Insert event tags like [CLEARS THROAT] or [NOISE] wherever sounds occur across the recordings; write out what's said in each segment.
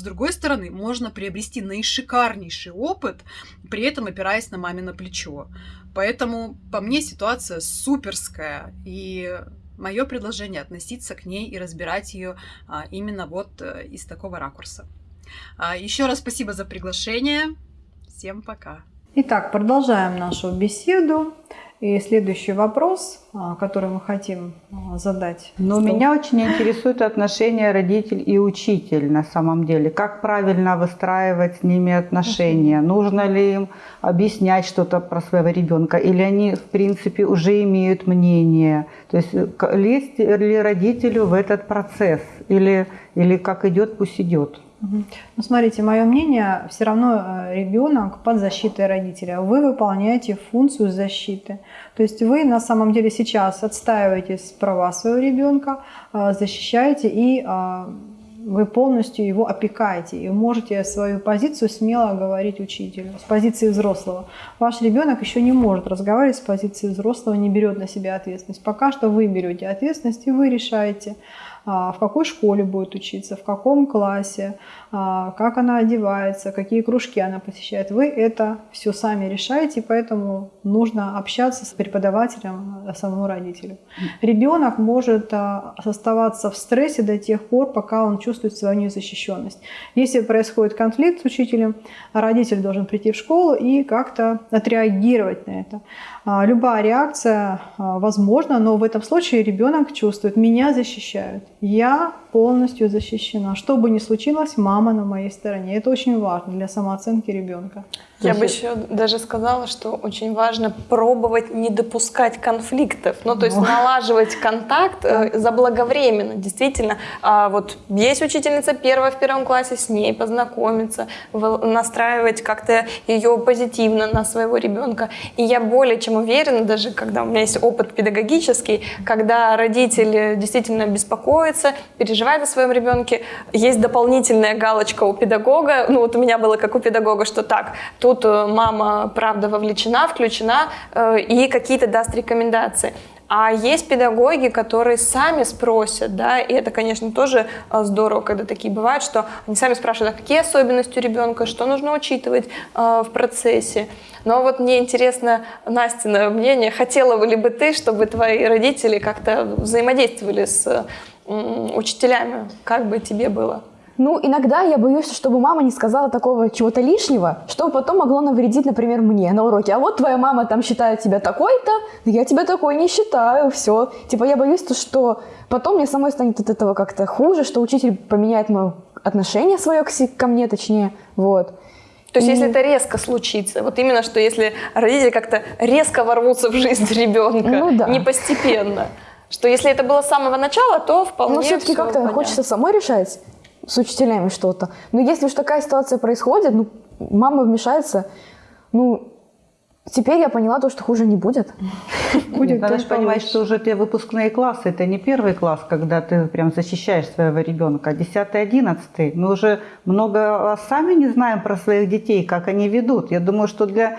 С другой стороны, можно приобрести наишикарнейший опыт, при этом опираясь на мамино плечо. Поэтому, по мне, ситуация суперская. И мое предложение относиться к ней и разбирать ее а, именно вот а, из такого ракурса. А, еще раз спасибо за приглашение. Всем пока. Итак, продолжаем нашу беседу. И следующий вопрос, а, который мы хотим а, задать. Но что... меня очень интересует отношения родитель и учитель на самом деле. Как правильно выстраивать с ними отношения? Нужно ли им объяснять что-то про своего ребенка? Или они, в принципе, уже имеют мнение? То есть лезть ли родителю в этот процесс? Или, или как идет, пусть идет? Ну, смотрите, мое мнение, все равно э, ребенок под защитой родителя. Вы выполняете функцию защиты. То есть вы на самом деле сейчас отстаиваете права своего ребенка, э, защищаете и э, вы полностью его опекаете и можете свою позицию смело говорить учителю с позиции взрослого. Ваш ребенок еще не может разговаривать с позиции взрослого, не берет на себя ответственность. Пока что вы берете ответственность и вы решаете, в какой школе будет учиться, в каком классе, а, как она одевается, какие кружки она посещает. Вы это все сами решаете, поэтому нужно общаться с преподавателем, а, самому родителю. Ребенок может оставаться в стрессе до тех пор, пока он чувствует свою незащищенность. Если происходит конфликт с учителем, родитель должен прийти в школу и как-то отреагировать на это. Любая реакция возможна, но в этом случае ребенок чувствует, меня защищают. Я полностью защищена. Что бы ни случилось, мама на моей стороне. Это очень важно для самооценки ребенка. Я бы еще даже сказала, что очень важно пробовать не допускать конфликтов, ну то есть ну. налаживать контакт э, заблаговременно. Действительно, а вот есть учительница первая в первом классе, с ней познакомиться, настраивать как-то ее позитивно на своего ребенка. И я более чем уверена, даже когда у меня есть опыт педагогический, когда родитель действительно беспокоится, переживает о своем ребенке, есть дополнительная галочка у педагога, ну вот у меня было как у педагога, что так, тут э, мама, правда, вовлечена, включена э, и какие-то даст рекомендации. А есть педагоги, которые сами спросят, да, и это, конечно, тоже э, здорово, когда такие бывают, что они сами спрашивают, а какие особенности у ребенка, что нужно учитывать э, в процессе. Но вот мне интересно, Настина мнение, хотела ли бы ты, чтобы твои родители как-то взаимодействовали с учителями, как бы тебе было? Ну, иногда я боюсь, чтобы мама не сказала такого чего-то лишнего, что потом могло навредить, например, мне на уроке. А вот твоя мама там считает тебя такой-то, я тебя такой не считаю, все. Типа я боюсь, что потом мне самой станет от этого как-то хуже, что учитель поменяет мое отношение свое ко мне, точнее, вот. То есть, если это резко случится, вот именно что если родители как-то резко ворвутся в жизнь [LAUGHS] ребенка, ну, да. не постепенно, что если это было с самого начала, то вполне Но все-таки как-то хочется самой решать с учителями что-то. Но если уж такая ситуация происходит, ну, мама вмешается, ну, Теперь я поняла то, что хуже не будет. [LAUGHS] Будет Надо же понимать, что уже те выпускные классы, это не первый класс, когда ты прям защищаешь своего ребенка, а 10-11. Мы уже много сами не знаем про своих детей, как они ведут. Я думаю, что для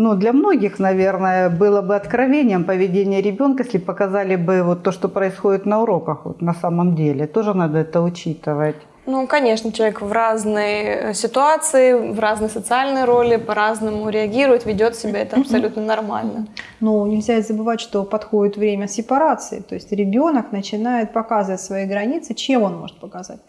ну, для многих, наверное, было бы откровением поведение ребенка, если показали бы вот то, что происходит на уроках вот на самом деле. Тоже надо это учитывать. Ну, конечно, человек в разной э, ситуации, в разной социальной роли по-разному реагирует, ведет себя, это абсолютно нормально. Но нельзя забывать, что подходит время сепарации, то есть ребенок начинает показывать свои границы, чем он может показать?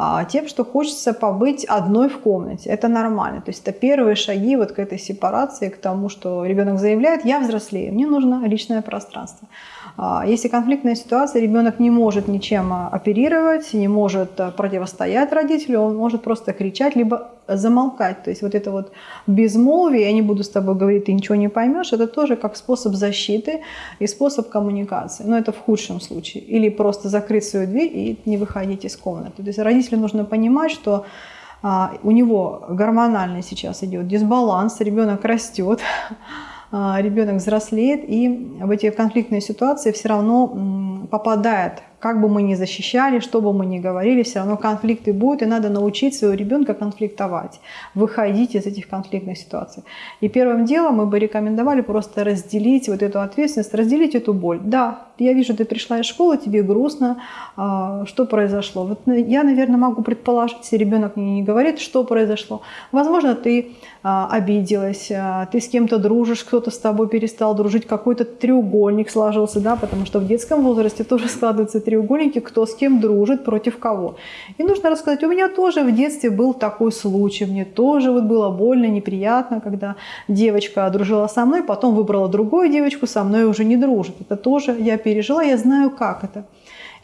А, тем, что хочется побыть одной в комнате. Это нормально. То есть это первые шаги вот к этой сепарации, к тому, что ребенок заявляет, я взрослею, мне нужно личное пространство. А, если конфликтная ситуация, ребенок не может ничем а, оперировать, не может противостоять родителю, он может просто кричать, либо замолкать. То есть вот это вот безмолвие, я не буду с тобой говорить, ты ничего не поймешь, это тоже как способ защиты и способ коммуникации. Но это в худшем случае. Или просто закрыть свою дверь и не выходить из комнаты. То есть родителю нужно понимать, что у него гормональный сейчас идет дисбаланс, ребенок растет, [LAUGHS] а, ребенок взрослеет и в эти конфликтные ситуации все равно попадает как бы мы ни защищали, что бы мы ни говорили, все равно конфликты будут, и надо научить своего ребенка конфликтовать, выходить из этих конфликтных ситуаций. И первым делом мы бы рекомендовали просто разделить вот эту ответственность, разделить эту боль. Да, я вижу, ты пришла из школы, тебе грустно, а, что произошло. Вот я, наверное, могу предположить, если ребенок мне не говорит, что произошло. Возможно, ты а, обиделась, а, ты с кем-то дружишь, кто-то с тобой перестал дружить, какой-то треугольник сложился, да, потому что в детском возрасте тоже складываются треугольники, кто с кем дружит, против кого. И нужно рассказать, у меня тоже в детстве был такой случай, мне тоже вот было больно, неприятно, когда девочка дружила со мной, потом выбрала другую девочку, со мной уже не дружит. Это тоже я пережила, я знаю, как это.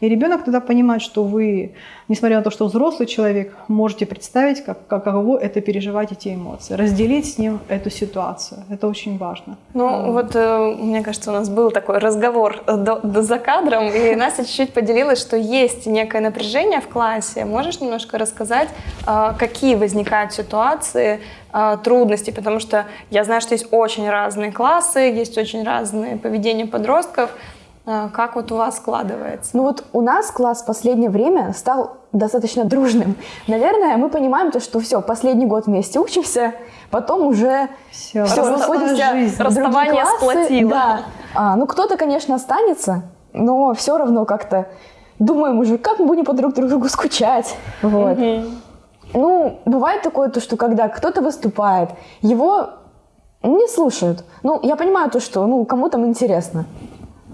И ребенок тогда понимает, что вы, несмотря на то, что взрослый человек, можете представить, как, каково это переживать эти эмоции, разделить с ним эту ситуацию. Это очень важно. Ну mm. вот, э, мне кажется, у нас был такой разговор до, до, за кадром, и Настя чуть-чуть поделилась, что есть некое напряжение в классе. Можешь немножко рассказать, э, какие возникают ситуации, э, трудности, потому что я знаю, что есть очень разные классы, есть очень разные поведения подростков. А, как вот у вас складывается? Ну вот у нас класс в последнее время стал достаточно дружным. Наверное, мы понимаем то, что все, последний год вместе учимся, потом уже все, все расходимся. Расставание сплотило. Да. А, ну кто-то, конечно, останется, но все равно как-то думаем уже, как мы будем по друг другу скучать. Вот. Угу. Ну, бывает такое, то, что когда кто-то выступает, его не слушают. Ну, я понимаю то, что ну, кому там интересно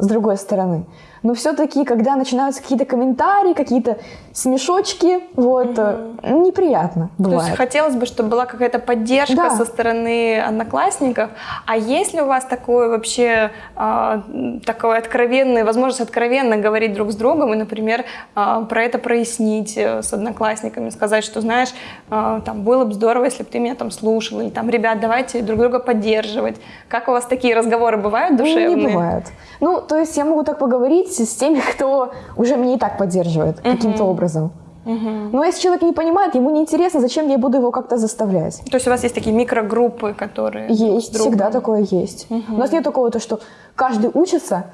с другой стороны. Но все-таки, когда начинаются какие-то комментарии, какие-то смешочки, вот, угу. неприятно бывает. То есть хотелось бы, чтобы была какая-то поддержка да. со стороны одноклассников. А есть ли у вас такое вообще, э, такое откровенное, возможность откровенно говорить друг с другом и, например, э, про это прояснить э, с одноклассниками, сказать, что, знаешь, э, там, было бы здорово, если бы ты меня там слушал, или там, ребят, давайте друг друга поддерживать. Как у вас такие разговоры бывают душевные? Ну, не бывают. Ну, то есть я могу так поговорить с теми, кто уже меня и так поддерживает uh-huh. каким-то образом. Uh-huh. Но если человек не понимает, ему неинтересно, зачем я буду его как-то заставлять. То есть у вас есть такие микрогруппы, которые... Есть, всегда такое есть. Uh-huh. У нас нет такого, то, что каждый учится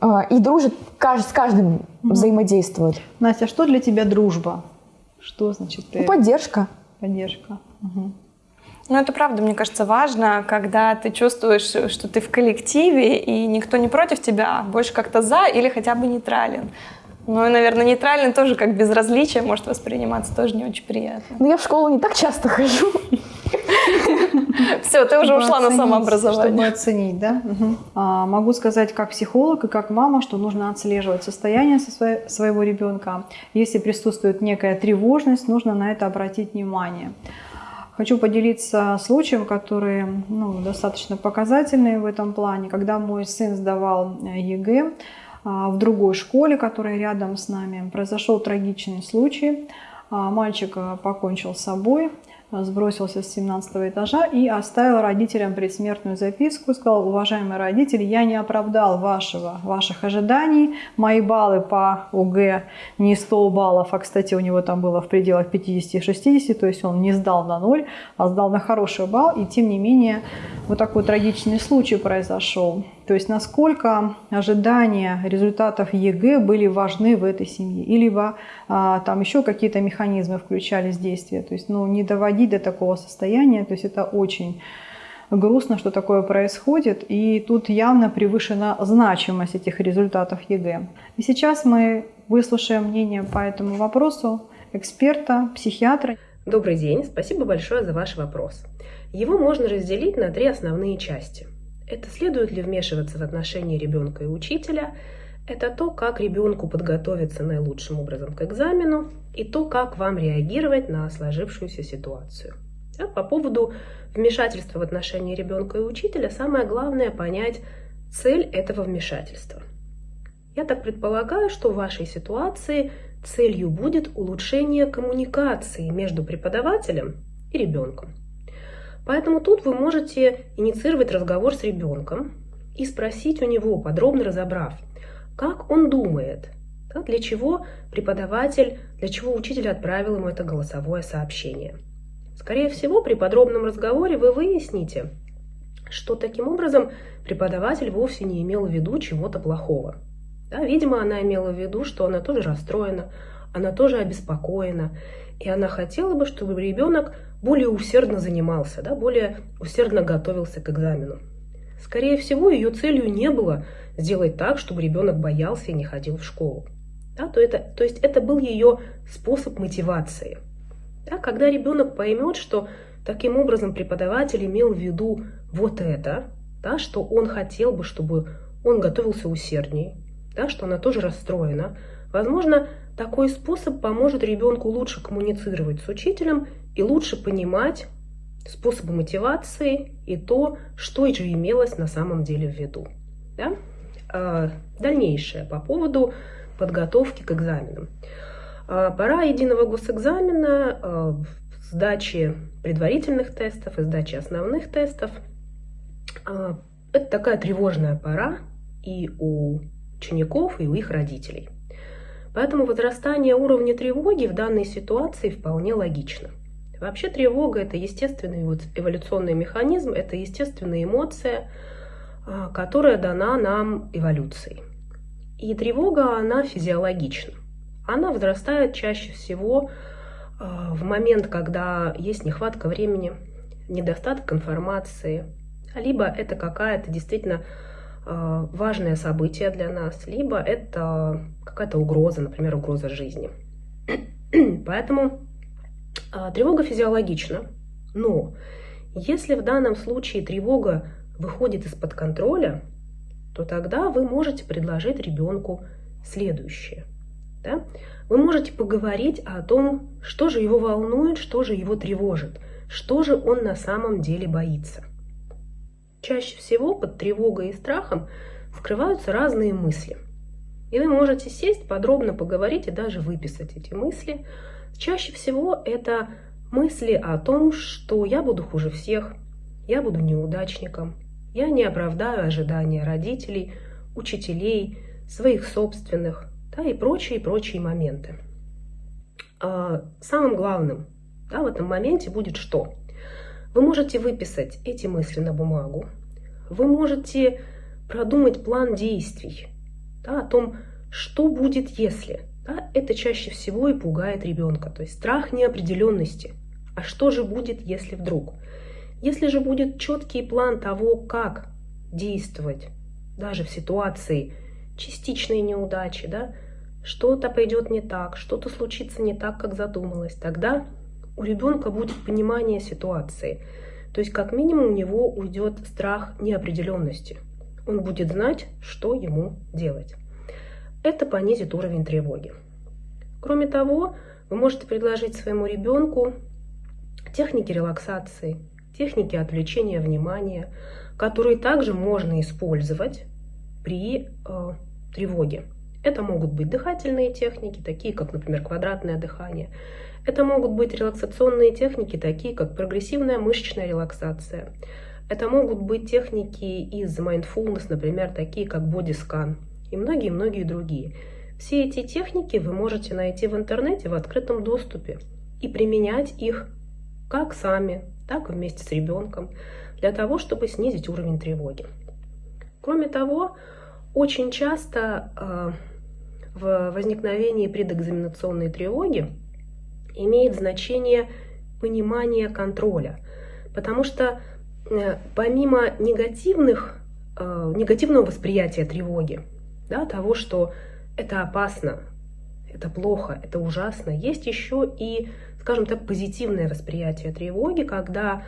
э, и дружит, каждый, с каждым uh-huh. взаимодействует. Настя, а что для тебя дружба? Что значит ты... Ну, поддержка. Поддержка. Угу. Ну, это правда, мне кажется, важно, когда ты чувствуешь, что ты в коллективе, и никто не против тебя, а больше как-то за или хотя бы нейтрален. Ну, и, наверное, нейтральный тоже как безразличие может восприниматься, тоже не очень приятно. Но я в школу не так часто хожу. Все, ты уже ушла на самообразование. Чтобы оценить, да? А, могу сказать как психолог и как мама, что нужно отслеживать состояние своего ребенка. Если присутствует некая тревожность, нужно на это обратить внимание. Хочу поделиться случаем, который ну, достаточно показательный в этом плане. Когда мой сын сдавал э, ЕГЭ а, в другой школе, которая рядом с нами, произошел трагичный случай. А, мальчик э, покончил с собой, сбросился с 17 этажа и оставил родителям предсмертную записку. Сказал, уважаемые родители, я не оправдал вашего, ваших ожиданий. Мои баллы по ОГЭ не 100 баллов, а, кстати, у него там было в пределах 50-60, то есть он не сдал на ноль, а сдал на хороший балл. И тем не менее, вот такой трагичный случай произошел. То есть насколько ожидания результатов ЕГЭ были важны в этой семье. И либо а, там еще какие-то механизмы включались в действие. То есть ну, не доводить до такого состояния. То есть это очень грустно, что такое происходит. И тут явно превышена значимость этих результатов ЕГЭ. И сейчас мы выслушаем мнение по этому вопросу эксперта, психиатра. Добрый день, спасибо большое за ваш вопрос. Его можно разделить на три основные части – это следует ли вмешиваться в отношения ребенка и учителя, это то, как ребенку подготовиться наилучшим образом к экзамену и то, как вам реагировать на сложившуюся ситуацию. А по поводу вмешательства в отношения ребенка и учителя, самое главное понять цель этого вмешательства. Я так предполагаю, что в вашей ситуации целью будет улучшение коммуникации между преподавателем и ребенком. Поэтому тут вы можете инициировать разговор с ребенком и спросить у него, подробно разобрав, как он думает, да, для чего преподаватель, для чего учитель отправил ему это голосовое сообщение. Скорее всего, при подробном разговоре вы выясните, что таким образом преподаватель вовсе не имел в виду чего-то плохого. Да, видимо, она имела в виду, что она тоже расстроена, она тоже обеспокоена, и она хотела бы, чтобы ребенок более усердно занимался, да, более усердно готовился к экзамену. Скорее всего, ее целью не было сделать так, чтобы ребенок боялся и не ходил в школу. Да, то, это, то есть это был ее способ мотивации. Да, когда ребенок поймет, что таким образом преподаватель имел в виду вот это, да, что он хотел бы, чтобы он готовился усердней, да, что она тоже расстроена, возможно, такой способ поможет ребенку лучше коммуницировать с учителем и лучше понимать способы мотивации и то, что же имелось на самом деле в виду. Да? А, дальнейшее по поводу подготовки к экзаменам. А, пора единого госэкзамена, а, сдачи предварительных тестов и сдачи основных тестов. Это такая тревожная пора и у учеников, и у их родителей. Поэтому возрастание уровня тревоги в данной ситуации вполне логично. Вообще тревога – это естественный вот эволюционный механизм, это естественная эмоция, которая дана нам эволюцией. И тревога, она физиологична. Она возрастает чаще всего а, в момент, когда есть нехватка времени, недостаток информации, либо это какая-то действительно а, важное событие для нас, либо это какая-то угроза, например, угроза жизни. [CLEARS THROAT] Поэтому а, тревога физиологична, но если в данном случае тревога выходит из-под контроля, то тогда вы можете предложить ребенку следующее. Да? Вы можете поговорить о том, что же его волнует, что же его тревожит, что же он на самом деле боится. Чаще всего под тревогой и страхом скрываются разные мысли. И вы можете сесть, подробно поговорить и даже выписать эти мысли. Чаще всего это мысли о том, что я буду хуже всех, я буду неудачником, я не оправдаю ожидания родителей, учителей, своих собственных, да, и прочие, и прочие моменты. А самым главным да, в этом моменте будет что? Вы можете выписать эти мысли на бумагу, вы можете продумать план действий да, о том, что будет если. Да, это чаще всего и пугает ребенка, то есть страх неопределенности. А что же будет, если вдруг? Если же будет четкий план того, как действовать, даже в ситуации частичной неудачи, да, что-то пойдет не так, что-то случится не так, как задумалось, тогда у ребенка будет понимание ситуации. То есть как минимум у него уйдет страх неопределенности. Он будет знать, что ему делать. Это понизит уровень тревоги. Кроме того, вы можете предложить своему ребенку техники релаксации, техники отвлечения внимания, которые также можно использовать при э, тревоге. Это могут быть дыхательные техники, такие как, например, квадратное дыхание. Это могут быть релаксационные техники, такие как прогрессивная мышечная релаксация. Это могут быть техники из mindfulness, например, такие как бодискан и многие-многие другие. Все эти техники вы можете найти в интернете в открытом доступе и применять их как сами, так и вместе с ребенком, для того, чтобы снизить уровень тревоги. Кроме того, очень часто э, в возникновении предэкзаменационной тревоги имеет значение понимание контроля, потому что э, помимо негативных, э, негативного восприятия тревоги, да, того, что это опасно, это плохо, это ужасно, есть еще и скажем так, позитивное восприятие тревоги, когда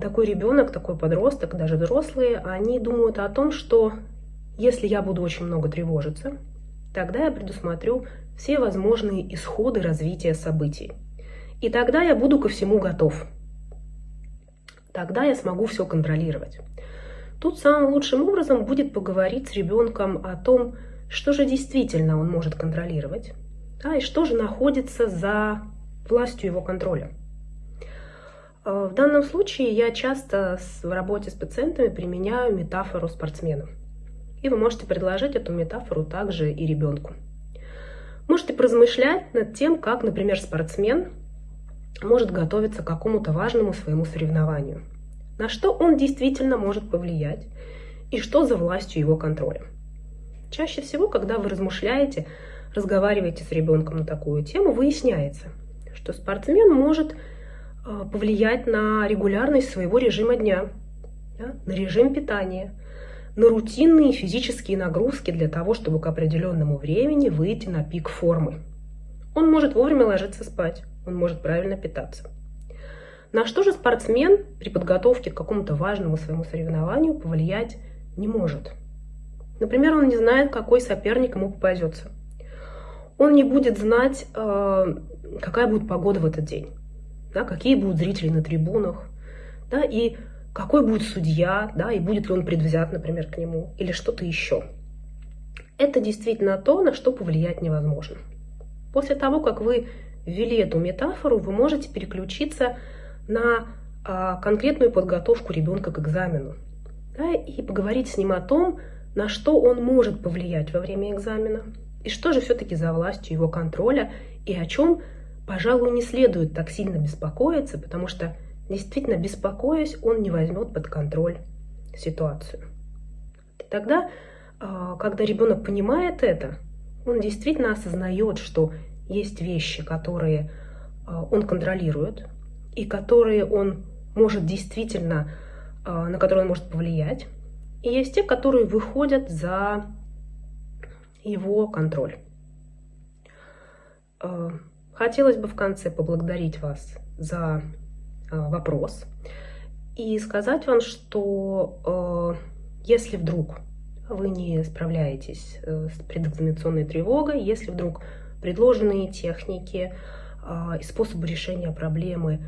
такой ребенок, такой подросток, даже взрослые, они думают о том, что если я буду очень много тревожиться, тогда я предусмотрю все возможные исходы развития событий. И тогда я буду ко всему готов. Тогда я смогу все контролировать. Тут самым лучшим образом будет поговорить с ребенком о том, что же действительно он может контролировать, да, и что же находится за властью его контроля. Э, в данном случае я часто в работе с пациентами применяю метафору спортсмена. И вы можете предложить эту метафору также и ребенку. Можете поразмышлять над тем, как, например, спортсмен может готовиться к какому-то важному своему соревнованию. На что он действительно может повлиять и что за властью его контроля. Чаще всего, когда вы размышляете, разговариваете с ребенком на такую тему, выясняется, что спортсмен может а, повлиять на регулярность своего режима дня, да, на режим питания, на рутинные физические нагрузки для того, чтобы к определенному времени выйти на пик формы. Он может вовремя ложиться спать, он может правильно питаться. На что же спортсмен при подготовке к какому-то важному своему соревнованию повлиять не может? Например, он не знает, какой соперник ему попадется. Он не будет знать, э, какая будет погода в этот день, да, какие будут зрители на трибунах, да, и какой будет судья, да, и будет ли он предвзят, например, к нему, или что-то еще. Это действительно то, на что повлиять невозможно. После того, как вы ввели эту метафору, вы можете переключиться на а, конкретную подготовку ребенка к экзамену да, и поговорить с ним о том, на что он может повлиять во время экзамена, и что же все-таки за властью его контроля, и о чем, пожалуй, не следует так сильно беспокоиться, потому что действительно беспокоясь, он не возьмет под контроль ситуацию. И тогда, а, когда ребенок понимает это, он действительно осознает, что есть вещи, которые а, он контролирует, и которые он может действительно, а, на которые он может повлиять, и есть те, которые выходят за его контроль. Хотелось бы в конце поблагодарить вас за Э, вопрос и сказать вам, что если вдруг вы не справляетесь э, с предэкзаменационной тревогой, если вдруг предложенные техники и способы решения проблемы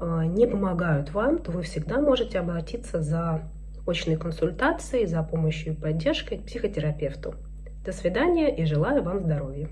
не помогают вам, то вы всегда можете обратиться за очной консультацией, за помощью и поддержкой к психотерапевту. До свидания и желаю вам здоровья.